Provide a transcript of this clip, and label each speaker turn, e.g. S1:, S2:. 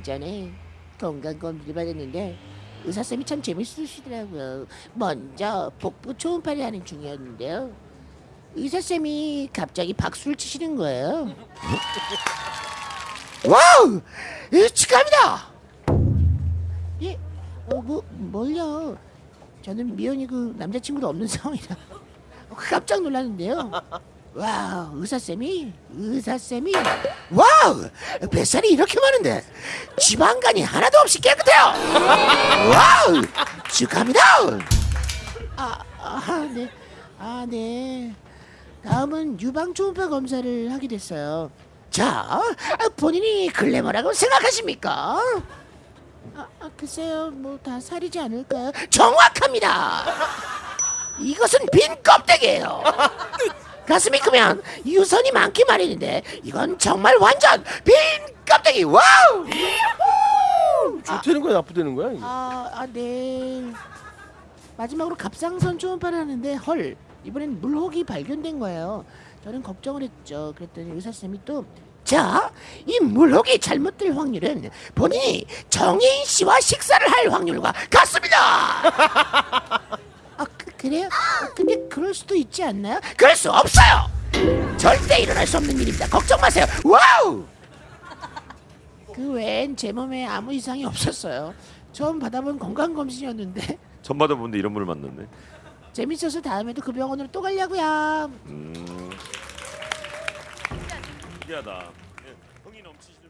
S1: 얼마 전에 건강검진을 받았는데 의사쌤이 참 재밌으시더라고요. 먼저 복부 초음파를 하는 중이었는데요. 의사쌤이 갑자기 박수를 치시는 거예요. Wow! 예, 축하합니다! 예? 어, 뭐, 뭘요? 저는 미혼이고 남자친구도 없는 상황이라 깜짝 놀랐는데요. Wow, 의사쌤이? 의사쌤이? Wow! 뱃살이 이렇게 많은데 지방간이 하나도 없이 깨끗해요! Wow! 축하합니다! 아, 아, 네. 아, 네. 다음은 유방 초음파 검사를 하게 됐어요. 자, 본인이 글래머라고 생각하십니까? 아, 아 글쎄요, 뭐 다 살이지 않을까요? 정확합니다. 이것은 빈 껍데기예요. 가슴이 크면 유선이 많기 마련인데 이건 정말 완전 빈 껍데기. Wow!
S2: 좋다는 거야 나쁘다는 거야? 이게?
S1: 아, 아, 네. 마지막으로 갑상선 초음파를 하는데 헐 이번엔 물혹이 발견된 거예요. 저는 걱정을 했죠. 그랬더니 의사 쌤이 또 자, 이 물혹이 잘못될 확률은 본인이 정해인 씨와 식사를 할 확률과 같습니다. 아, 그, 그래요? 그럴 수도 있지 않나요? 그럴 수 없어요. 절대 일어날 수 없는 일입니다. 걱정 마세요. 와우! 그 외엔 제 몸에 아무 이상이 없었어요. 처음 받아본 건강 검진이었는데
S3: 전 받아보는데 이런 분을 만났네.
S1: 재밌어서 다음에도 그 병원으로 또 가려고요.
S3: 음. 신기하다. 예, 흥이 넘치시는